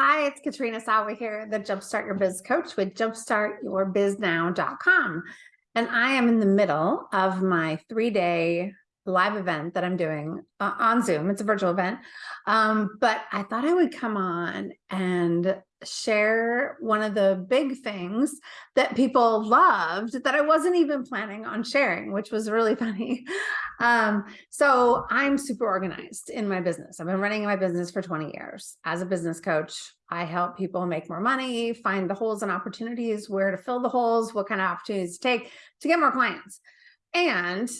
Hi, it's Katrina Sawa here, the Jumpstart Your Biz Coach with jumpstartyourbiznow.com. And I am in the middle of my three-day live event that I'm doing uh, on Zoom. It's a virtual event. Um, but I thought I would come on and share one of the big things that people loved that I wasn't even planning on sharing, which was really funny. Um, so I'm super organized in my business. I've been running my business for 20 years. As a business coach, I help people make more money, find the holes and opportunities, where to fill the holes, what kind of opportunities to take to get more clients. And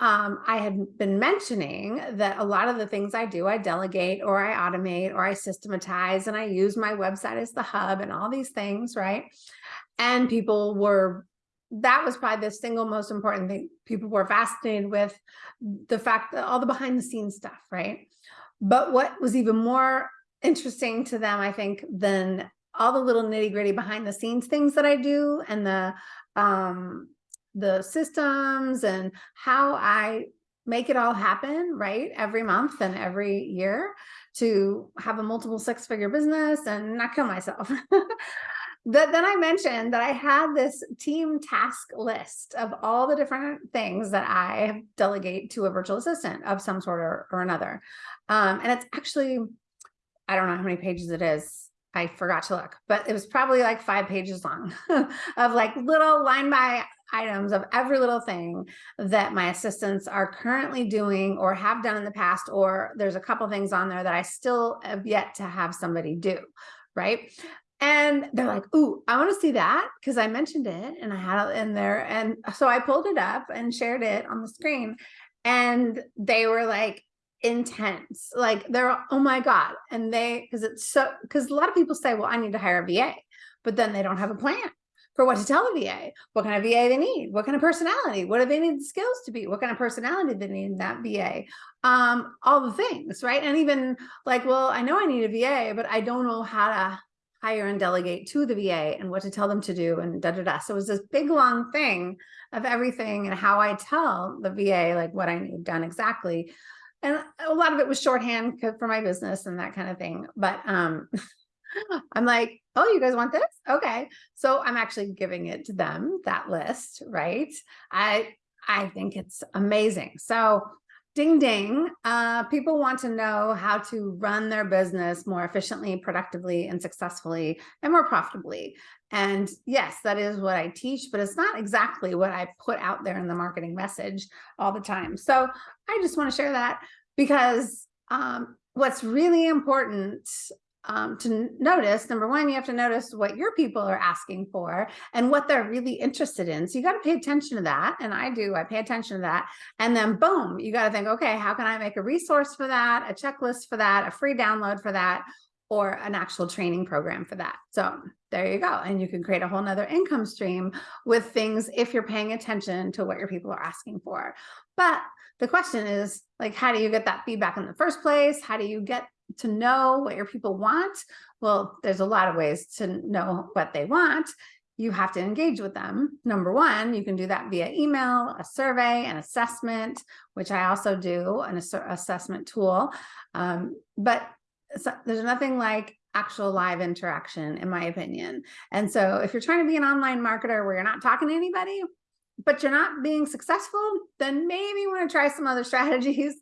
um, I had been mentioning that a lot of the things I do, I delegate or I automate or I systematize and I use my website as the hub and all these things, right? And people were, that was probably the single most important thing. People were fascinated with the fact that all the behind the scenes stuff, right? But what was even more interesting to them, I think, than all the little nitty gritty behind the scenes things that I do and the um, the systems and how I make it all happen, right? Every month and every year to have a multiple six figure business and not kill myself. That then I mentioned that I had this team task list of all the different things that I delegate to a virtual assistant of some sort or, or another. Um, and it's actually, I don't know how many pages it is. I forgot to look, but it was probably like five pages long of like little line by items of every little thing that my assistants are currently doing or have done in the past, or there's a couple things on there that I still have yet to have somebody do, right? And they're like, ooh, I want to see that because I mentioned it and I had it in there. And so I pulled it up and shared it on the screen and they were like intense, like they're, oh my God. And they, cause it's so, cause a lot of people say, well, I need to hire a VA, but then they don't have a plan for what to tell the VA, what kind of VA they need, what kind of personality, what do they need the skills to be, what kind of personality they need in that VA, um, all the things, right? And even like, well, I know I need a VA, but I don't know how to hire and delegate to the VA and what to tell them to do and da da da. So it was this big long thing of everything and how I tell the VA like what I need done exactly. And a lot of it was shorthand for my business and that kind of thing. But um, I'm like, oh, you guys want this? Okay. So I'm actually giving it to them, that list, right? I, I think it's amazing. So ding, ding, uh, people want to know how to run their business more efficiently, productively, and successfully, and more profitably. And yes, that is what I teach, but it's not exactly what I put out there in the marketing message all the time. So I just want to share that because um, what's really important um, to notice, number one, you have to notice what your people are asking for and what they're really interested in. So you got to pay attention to that. And I do, I pay attention to that. And then boom, you got to think, okay, how can I make a resource for that, a checklist for that, a free download for that, or an actual training program for that. So there you go. And you can create a whole nother income stream with things if you're paying attention to what your people are asking for. But the question is like, how do you get that feedback in the first place? How do you get to know what your people want? Well, there's a lot of ways to know what they want. You have to engage with them. Number one, you can do that via email, a survey, an assessment, which I also do, an assessment tool. Um, but there's nothing like actual live interaction, in my opinion. And so if you're trying to be an online marketer where you're not talking to anybody, but you're not being successful, then maybe you want to try some other strategies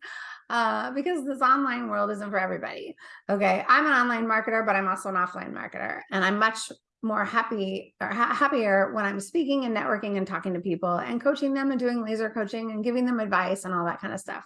uh, because this online world isn't for everybody. Okay, I'm an online marketer, but I'm also an offline marketer, and I'm much more happy or ha happier when I'm speaking and networking and talking to people and coaching them and doing laser coaching and giving them advice and all that kind of stuff.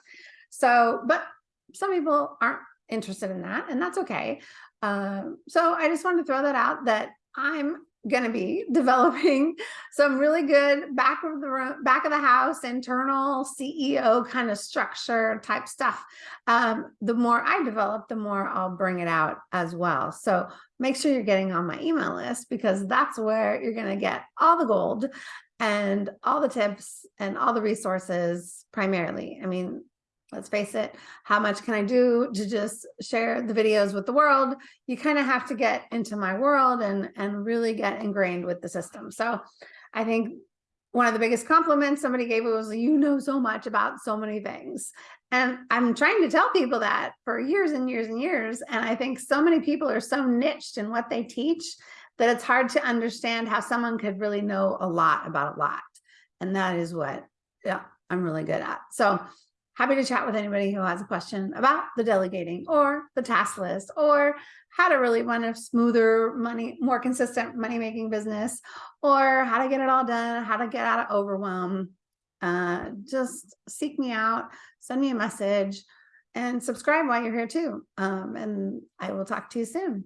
So, but some people aren't interested in that, and that's okay. Um, so I just wanted to throw that out that I'm going to be developing some really good back of the room, back of the house, internal CEO kind of structure type stuff. Um, the more I develop, the more I'll bring it out as well. So make sure you're getting on my email list because that's where you're going to get all the gold and all the tips and all the resources primarily. I mean, let's face it, how much can I do to just share the videos with the world? You kind of have to get into my world and, and really get ingrained with the system. So I think one of the biggest compliments somebody gave was, you know so much about so many things. And I'm trying to tell people that for years and years and years. And I think so many people are so niched in what they teach that it's hard to understand how someone could really know a lot about a lot. And that is what, yeah, I'm really good at. So happy to chat with anybody who has a question about the delegating or the task list or how to really run a smoother money, more consistent money making business or how to get it all done, how to get out of overwhelm. Uh, just seek me out, send me a message and subscribe while you're here too. Um, and I will talk to you soon.